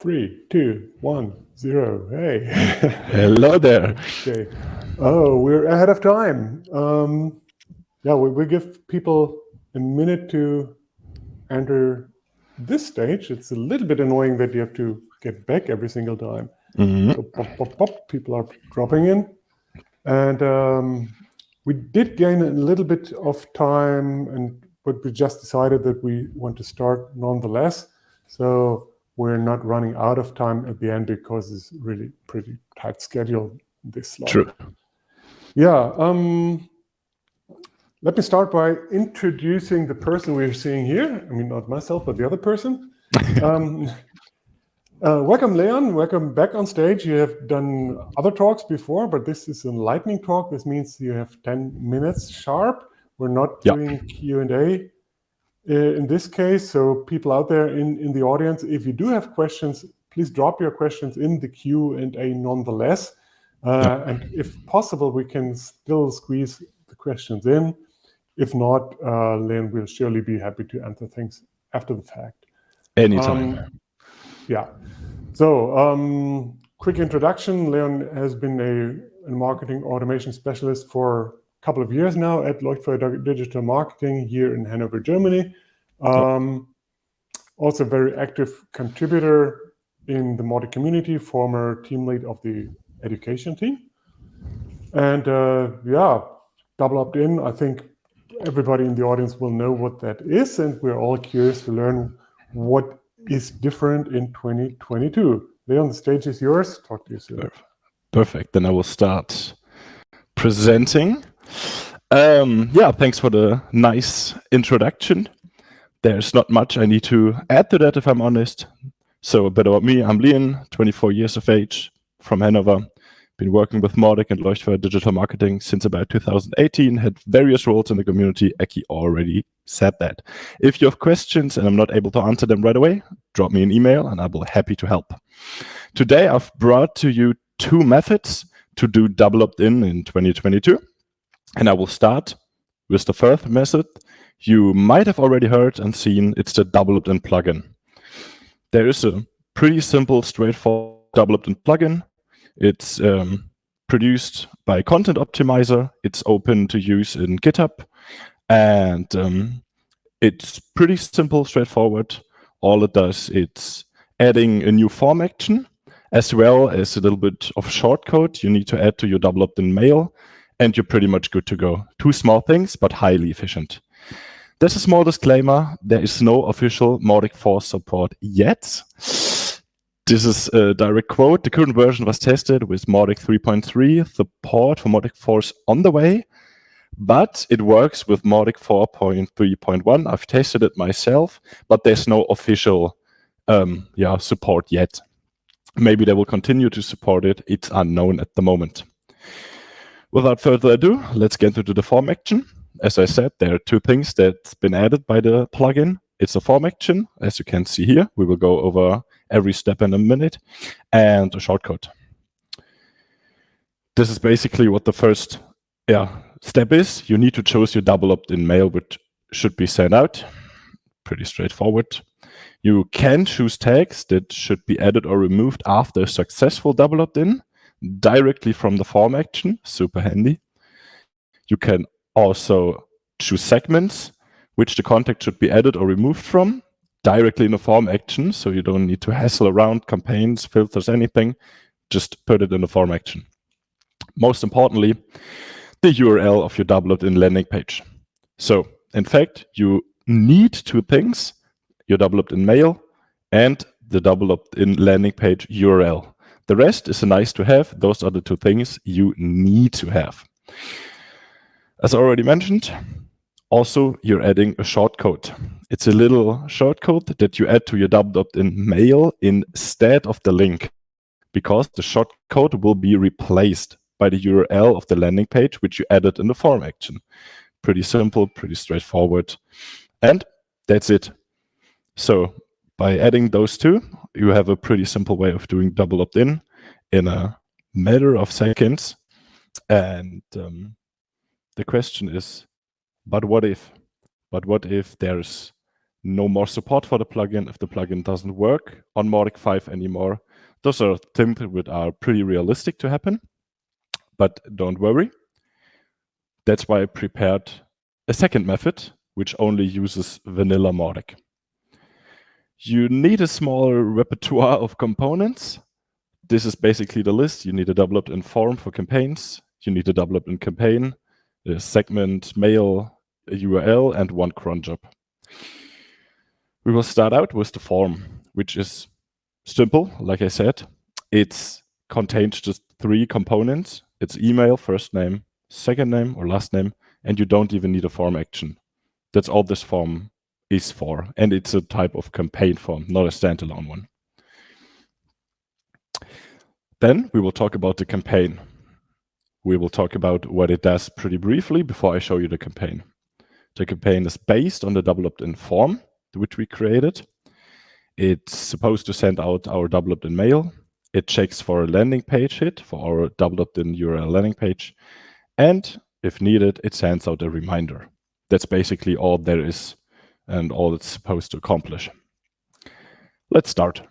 Three, two, one, zero. Hey. Hello there. okay. Oh, we're ahead of time. Um, yeah, we, we give people a minute to enter this stage. It's a little bit annoying that you have to get back every single time. Mm -hmm. so pop, pop, pop, people are dropping in. And um, we did gain a little bit of time, and but we just decided that we want to start nonetheless. So we're not running out of time at the end because it's really pretty tight schedule this slide. True. Yeah. Um, let me start by introducing the person we're seeing here. I mean, not myself, but the other person. um, uh, welcome, Leon. Welcome back on stage. You have done other talks before, but this is a lightning talk. This means you have 10 minutes sharp. We're not doing Q&A in this case. So people out there in, in the audience, if you do have questions, please drop your questions in the Q&A nonetheless. Uh, and if possible, we can still squeeze the questions in. If not, uh, Leon will surely be happy to answer things after the fact. Anytime. Um, yeah. So, um, quick introduction. Leon has been a, a marketing automation specialist for couple of years now at Leuchtfeuer Digital Marketing here in Hanover, Germany. Um, also very active contributor in the Mautic community, former team lead of the education team. And uh, yeah, double opt in. I think everybody in the audience will know what that is. And we're all curious to learn what is different in 2022. Leon, the stage is yours. Talk to you soon. Perfect. Then I will start presenting. Um, yeah, thanks for the nice introduction. There's not much I need to add to that, if I'm honest. So a bit about me. I'm Leon, 24 years of age, from Hanover. Been working with Mautic and Leuchtfeuer Digital Marketing since about 2018. Had various roles in the community. Eki already said that. If you have questions and I'm not able to answer them right away, drop me an email and I'll be happy to help. Today I've brought to you two methods to do double opt-in in 2022. And I will start with the first method. You might have already heard and seen it's the double opt-in plugin. There is a pretty simple, straightforward double opt-in plugin. It's um, produced by Content Optimizer. It's open to use in GitHub. And um, it's pretty simple, straightforward. All it does, it's adding a new form action as well as a little bit of shortcode you need to add to your double opt-in mail, and you're pretty much good to go. Two small things, but highly efficient. There's a small disclaimer. There is no official Mautic 4 support yet. This is a direct quote. The current version was tested with Mautic 3.3, support for Mautic 4 on the way, but it works with Mautic 4.3.1. I've tested it myself, but there's no official um, yeah, support yet. Maybe they will continue to support it. It's unknown at the moment. Without further ado, let's get into the form action. As I said, there are two things that's been added by the plugin. It's a form action, as you can see here. We will go over every step in a minute, and a shortcode. This is basically what the first yeah, step is. You need to choose your double opt-in mail, which should be sent out. Pretty straightforward. You can choose tags that should be added or removed after a successful double opt-in directly from the form action, super handy. You can also choose segments which the contact should be added or removed from directly in the form action, so you don't need to hassle around campaigns, filters, anything. Just put it in the form action. Most importantly, the URL of your double opt-in landing page. So, in fact, you need two things your double opt-in mail, and the double opt-in landing page URL. The rest is a nice to have. Those are the two things you need to have. As I already mentioned, also you're adding a shortcode. It's a little shortcode that you add to your double opt-in mail instead of the link because the shortcode will be replaced by the URL of the landing page, which you added in the form action. Pretty simple, pretty straightforward. And that's it. So by adding those two, you have a pretty simple way of doing double opt-in in a matter of seconds. And um, the question is, but what if? But what if there's no more support for the plugin if the plugin doesn't work on Mautic 5 anymore. Those are things that are pretty realistic to happen, but don't worry. That's why I prepared a second method, which only uses vanilla Mautic. You need a small repertoire of components. This is basically the list. You need a double opt-in form for campaigns. You need a double opt-in campaign, a segment, mail, a URL, and one cron job. We will start out with the form, which is simple, like I said. It contains just three components. It's email, first name, second name or last name, and you don't even need a form action. That's all this form is for. And it's a type of campaign form, not a standalone one. Then we will talk about the campaign. We will talk about what it does pretty briefly before I show you the campaign. The campaign is based on the double opt-in form, which we created. It's supposed to send out our double opt-in mail. It checks for a landing page hit for our double opt-in URL landing page. And if needed, it sends out a reminder. That's basically all there is and all it's supposed to accomplish. Let's start.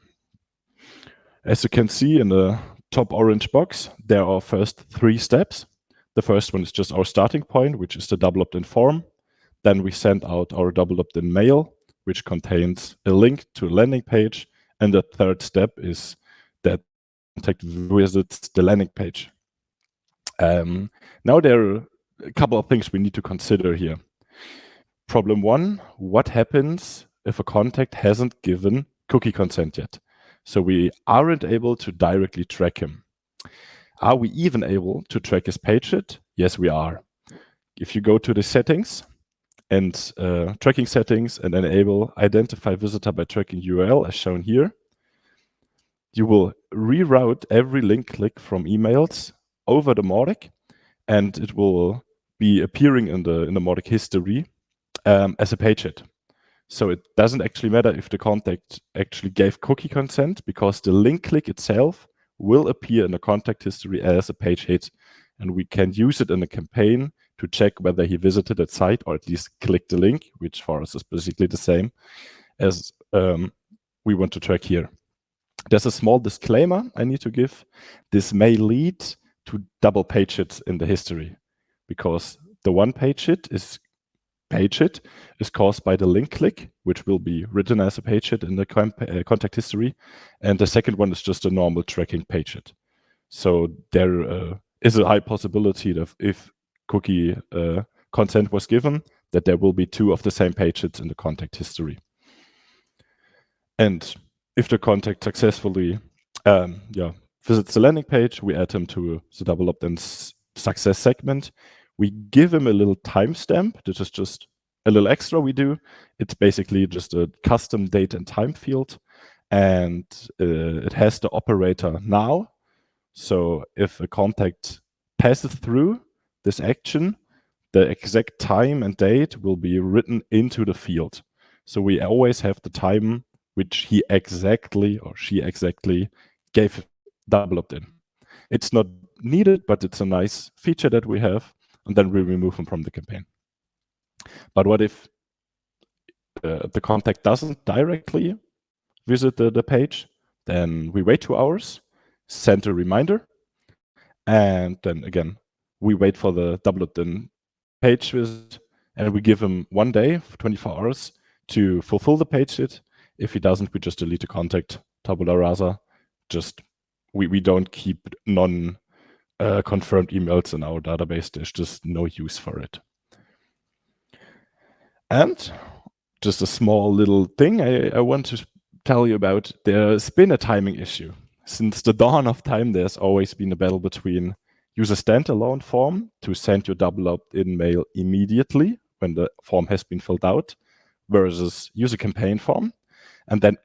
As you can see in the top orange box, there are first three steps. The first one is just our starting point, which is the double opt-in form. Then we send out our double opt-in mail, which contains a link to a landing page. And the third step is that contact visits the landing page. Um, now there are a couple of things we need to consider here. Problem one, what happens if a contact hasn't given cookie consent yet? So we aren't able to directly track him. Are we even able to track his page hit? Yes, we are. If you go to the settings and uh, tracking settings and enable identify visitor by tracking URL as shown here, you will reroute every link click from emails over the Mautic, and it will be appearing in the in the Mautic history um, as a page hit. So it doesn't actually matter if the contact actually gave cookie consent because the link click itself will appear in the contact history as a page hit. And we can use it in a campaign to check whether he visited that site or at least clicked the link, which for us is basically the same as um, we want to track here. There's a small disclaimer I need to give. This may lead to double page hits in the history because the one page hit is page hit is caused by the link click, which will be written as a page hit in the uh, contact history. And the second one is just a normal tracking page hit. So there uh, is a high possibility that if cookie uh, consent was given, that there will be two of the same page hits in the contact history. And if the contact successfully um, yeah, visits the landing page, we add him to the double opt-in success segment. We give him a little timestamp. This is just a little extra we do. It's basically just a custom date and time field. And uh, it has the operator now. So if a contact passes through this action, the exact time and date will be written into the field. So we always have the time which he exactly or she exactly gave double opt-in. It's not needed, but it's a nice feature that we have, and then we remove them from the campaign. But what if uh, the contact doesn't directly visit the, the page? Then we wait two hours, send a reminder, and then again, we wait for the double opt-in page visit, and we give him one day, 24 hours, to fulfill the page hit. If he doesn't, we just delete the contact, tabula rasa, just we, we don't keep non uh, confirmed emails in our database. There's just no use for it. And just a small little thing I, I want to tell you about. There's been a timing issue. Since the dawn of time, there's always been a battle between use a standalone form to send your double opt-in mail immediately when the form has been filled out versus use a campaign form and then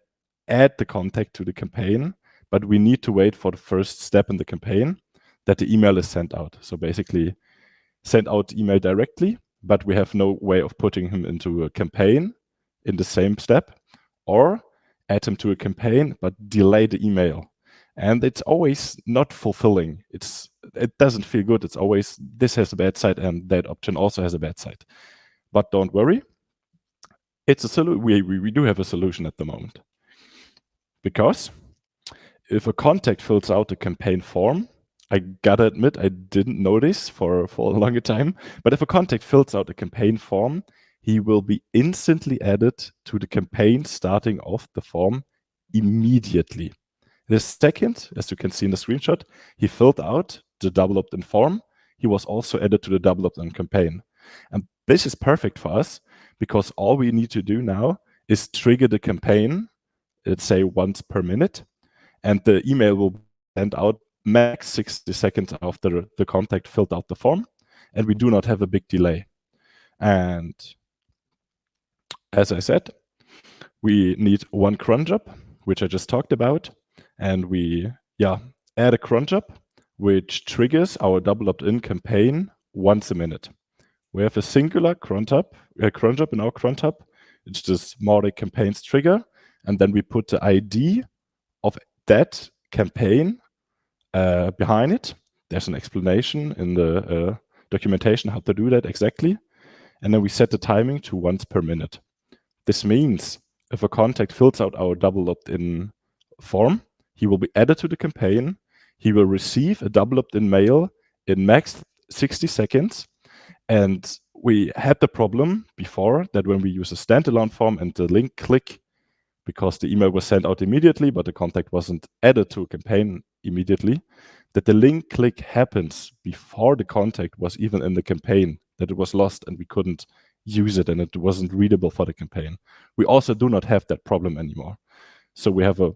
add the contact to the campaign but we need to wait for the first step in the campaign that the email is sent out. So basically send out email directly, but we have no way of putting him into a campaign in the same step or add him to a campaign, but delay the email. And it's always not fulfilling. It's It doesn't feel good. It's always, this has a bad side and that option also has a bad side. But don't worry. it's a solution. We, we, we do have a solution at the moment. Because if a contact fills out a campaign form, I gotta admit, I didn't notice for, for a longer time, but if a contact fills out a campaign form, he will be instantly added to the campaign starting off the form immediately. The second, as you can see in the screenshot, he filled out the double opt-in form. He was also added to the double opt-in campaign. And this is perfect for us because all we need to do now is trigger the campaign, let's say once per minute, and the email will send out max 60 seconds after the contact filled out the form, and we do not have a big delay. And as I said, we need one cron job, which I just talked about, and we yeah add a cron job, which triggers our double opt-in campaign once a minute. We have a singular cron job, a cron job in our cron job. It's just Mautic campaigns trigger, and then we put the ID of that campaign uh, behind it. There's an explanation in the uh, documentation how to do that exactly. And then we set the timing to once per minute. This means if a contact fills out our double opt-in form, he will be added to the campaign. He will receive a double opt-in mail in max 60 seconds. And we had the problem before that when we use a standalone form and the link click, because the email was sent out immediately, but the contact wasn't added to a campaign immediately, that the link click happens before the contact was even in the campaign, that it was lost and we couldn't use it and it wasn't readable for the campaign. We also do not have that problem anymore. So we have a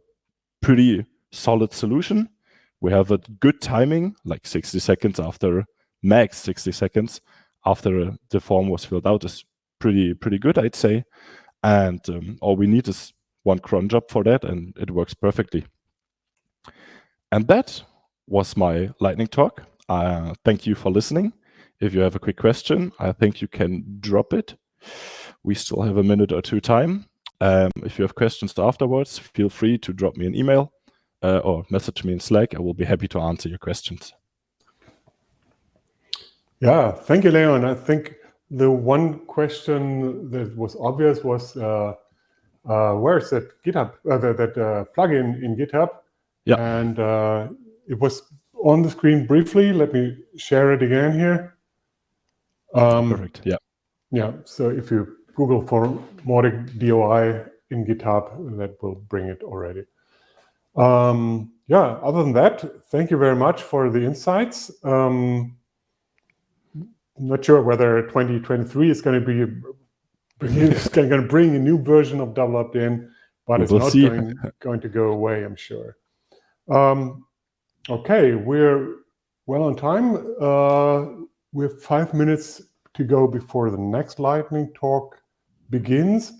pretty solid solution. We have a good timing, like 60 seconds after, max 60 seconds after the form was filled out is pretty, pretty good, I'd say. And um, all we need is one cron job for that and it works perfectly. And that was my lightning talk. Uh, thank you for listening. If you have a quick question, I think you can drop it. We still have a minute or two time. Um, if you have questions afterwards, feel free to drop me an email uh, or message me in Slack. I will be happy to answer your questions. Yeah, thank you, Leon. I think the one question that was obvious was uh, uh, where's that GitHub, uh, that, that uh, plugin in GitHub? Yeah. And uh, it was on the screen briefly. Let me share it again here. Um, Perfect. Yeah. Yeah. So if you Google for Mautic DOI in GitHub, that will bring it already. Um, yeah. Other than that, thank you very much for the insights. Um, not sure whether 2023 is going to be it's going to bring a new version of double opt-in, but it's not going, going, to go away, I'm sure. Um, okay, we're well on time. Uh, we have five minutes to go before the next lightning talk begins.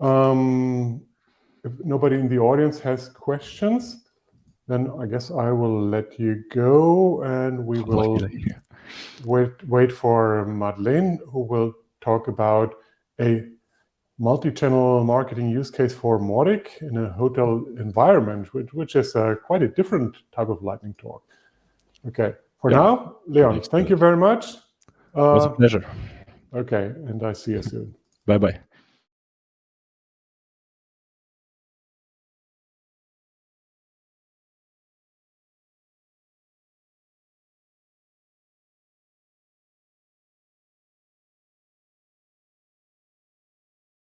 Um, if nobody in the audience has questions, then I guess I will let you go and we will wait, wait for Madeleine, who will talk about a multi-channel marketing use case for Mautic in a hotel environment, which, which is uh, quite a different type of lightning talk. Okay, for yeah. now, Leon, thank you very much. Uh, it was a pleasure. Okay, and I see you soon. Bye-bye.